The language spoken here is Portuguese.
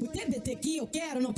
O TBT que eu quero não pode.